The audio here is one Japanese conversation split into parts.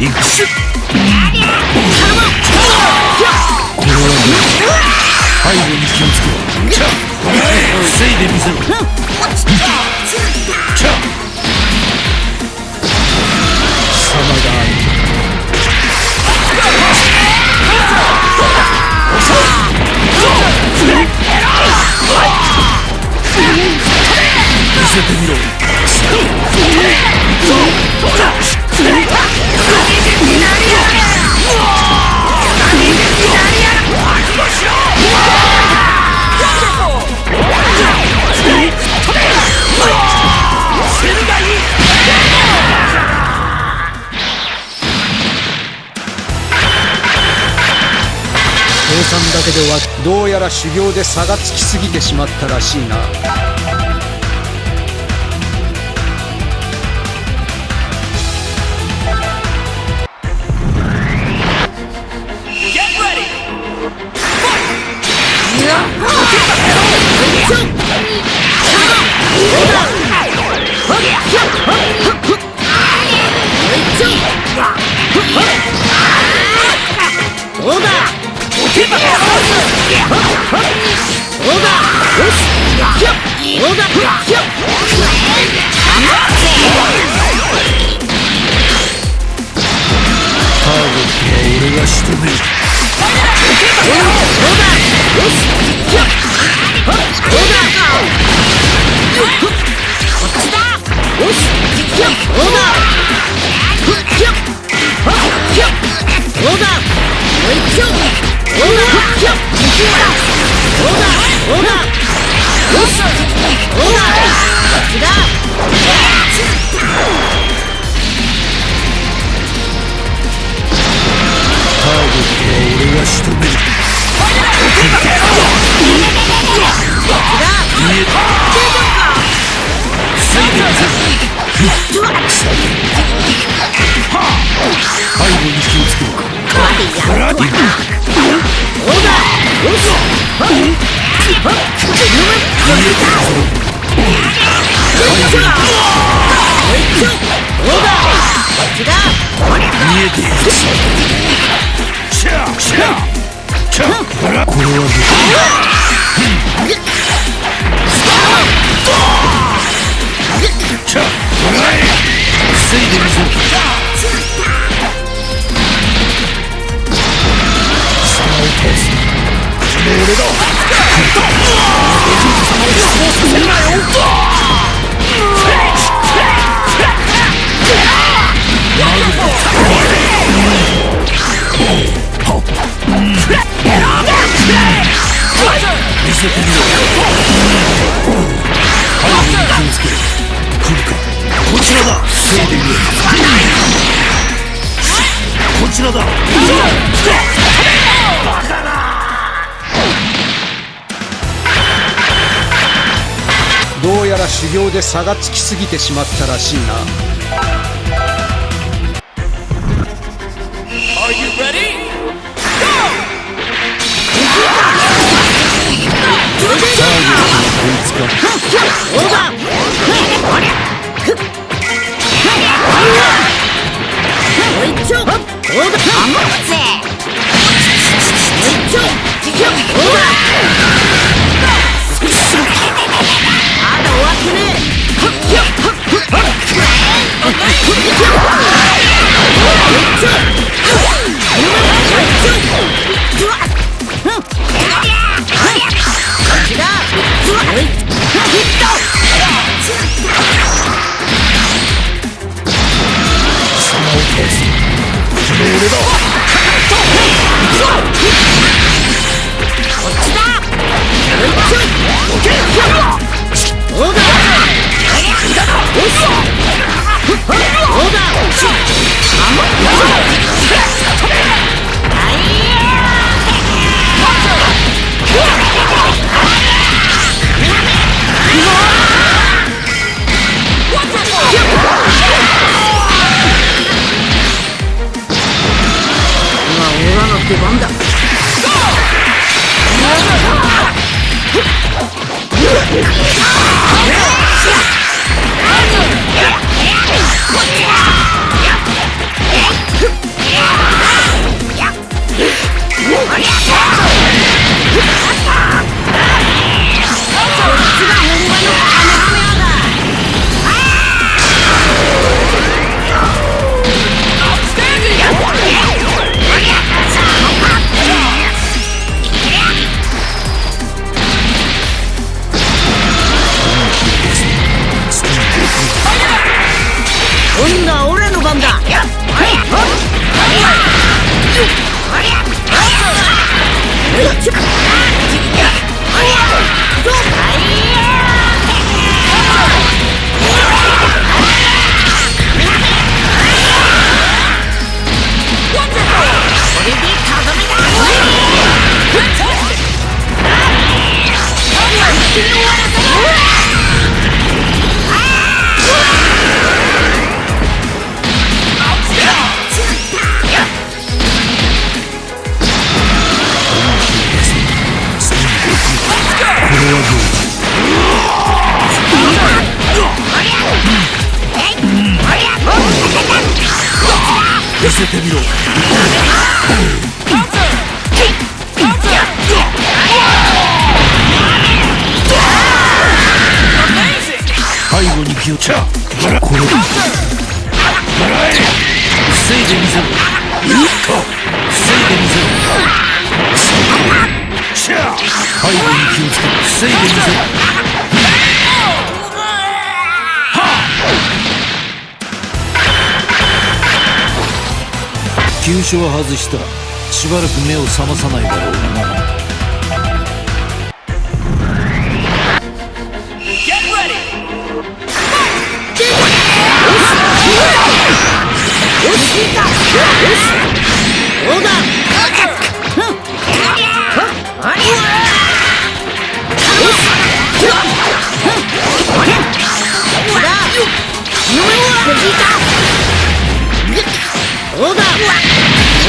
行くしこれはどう。背後に気をつけろ防い。でみせろはどうやら修行で差がつきすぎてしまったらしいな。ターゲットは俺が仕留めるターゲットは俺が仕留める防いでみせろ背後に気をつけろ行く見えているシ防いでみせろこちらだ防いでみろこちらだどうやら修行で差がつきすぎてしまったらしいな Are you ready? タ終わってねせてみろ。背後に気をちゃこれ。防いでみせろ防いでみせろ。背後に気をつけ防いでみせろ急所は外した。しばらく目を覚まさないだろう。なオーバ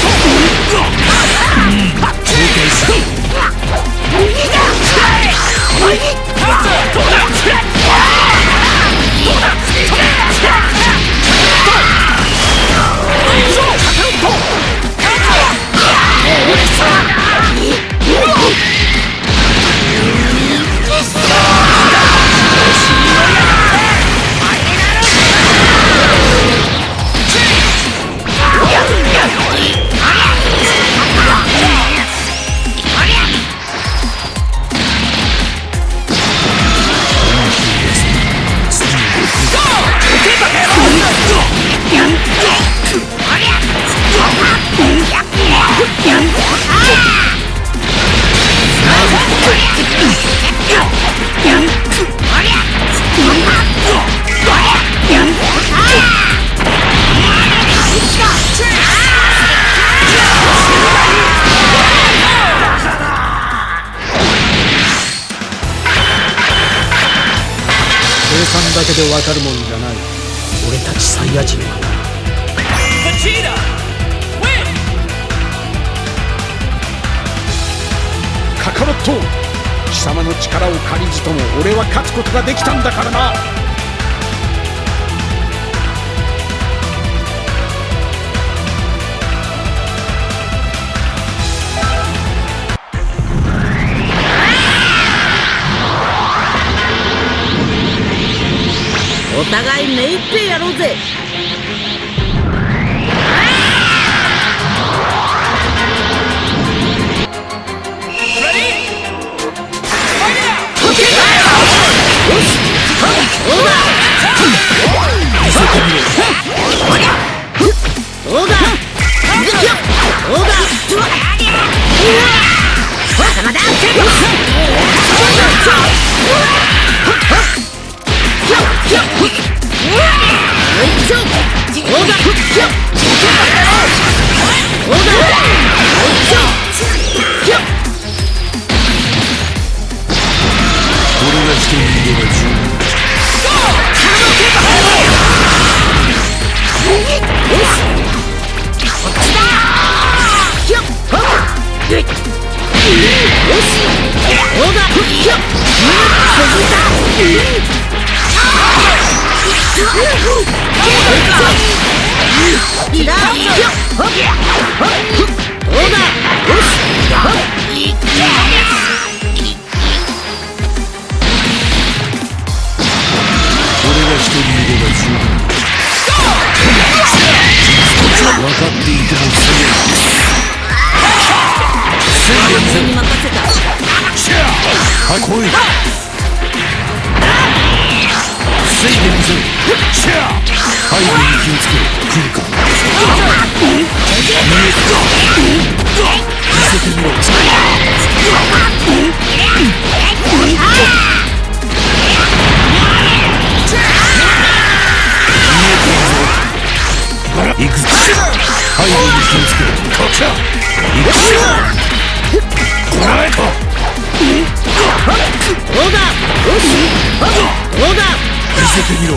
走 走算だけでわかるもんじゃない。俺たちサイヤ人は。なカカロット。貴様の力を借りずとも俺は勝つことができたんだからな。お互い目いっぺやろうぜ。ど来い。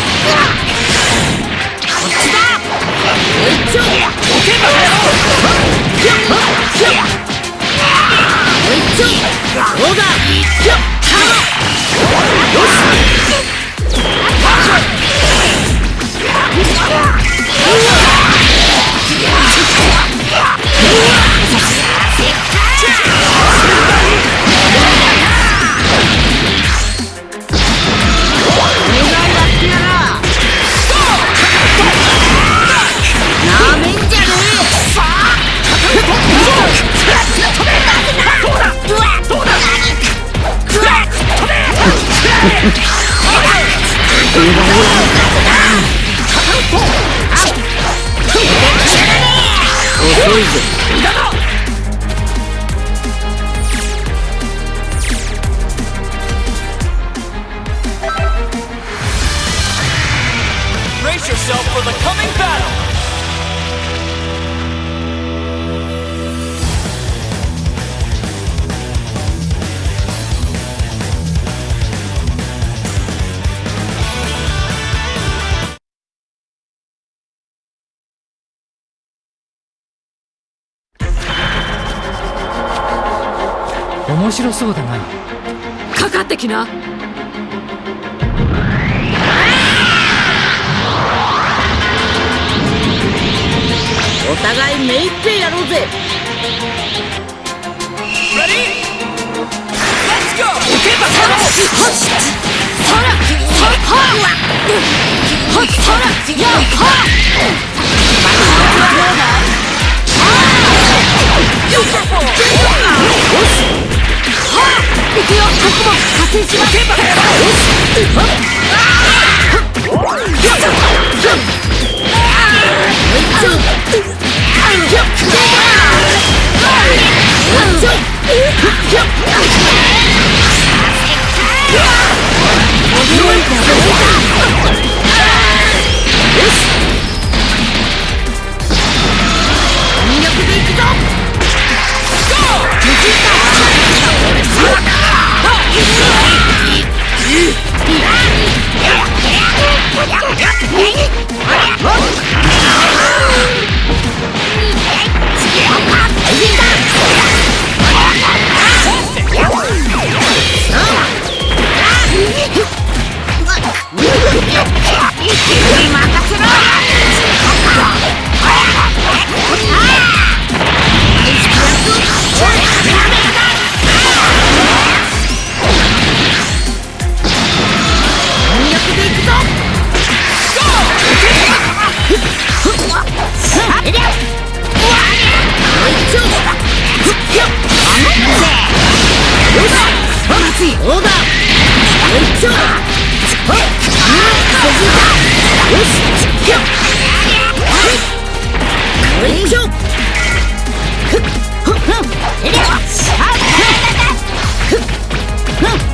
Goku! Win! Jesus. かかってきな!」お互い目いっぺいやろうぜ。Ready? Let's go! どくよ。僕も加勢します。Huh!